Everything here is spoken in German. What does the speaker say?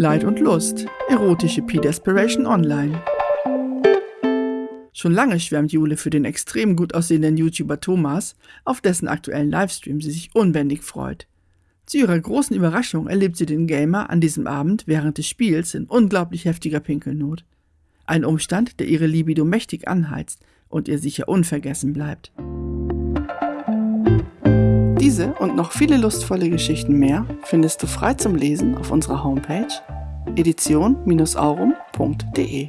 Leid und Lust, erotische P-Desperation Online. Schon lange schwärmt Jule für den extrem gut aussehenden YouTuber Thomas, auf dessen aktuellen Livestream sie sich unbändig freut. Zu ihrer großen Überraschung erlebt sie den Gamer an diesem Abend während des Spiels in unglaublich heftiger Pinkelnot. Ein Umstand, der ihre Libido mächtig anheizt und ihr sicher unvergessen bleibt. Diese und noch viele lustvolle Geschichten mehr findest du frei zum Lesen auf unserer Homepage edition-aurum.de.